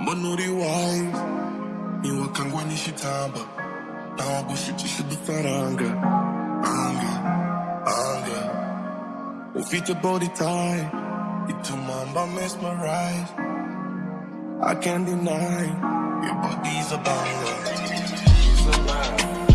amanuri wayo niwakangwa nishitamba nawagushikisha udufaranga anga anga. Your body tie much, mba mesmerize. I can't deny your body's a banger, It's a banger.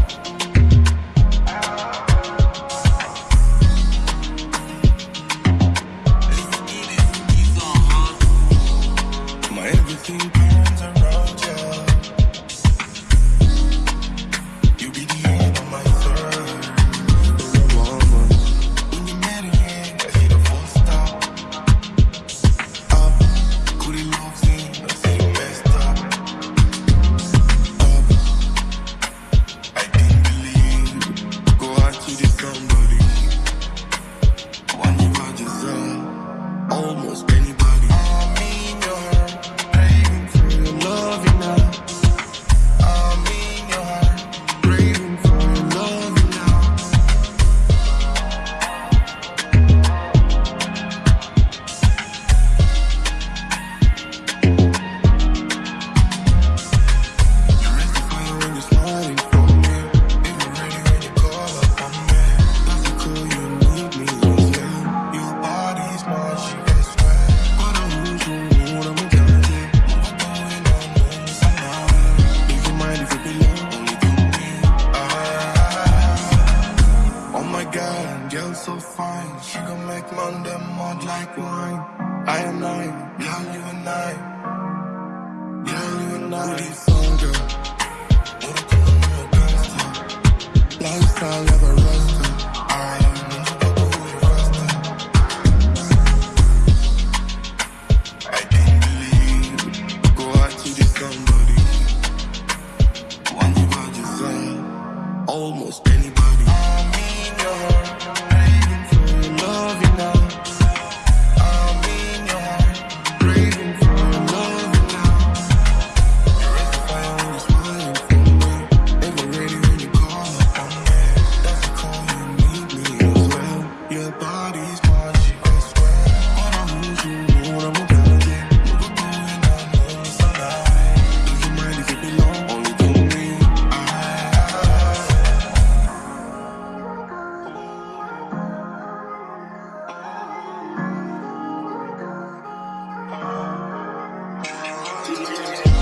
so fine. She gon' make Monday mud like wine. I am I, girl, you and I. Girl, you and I. Booty fun, girl. What a cool little gangster. Lifestyle never a. Yeah.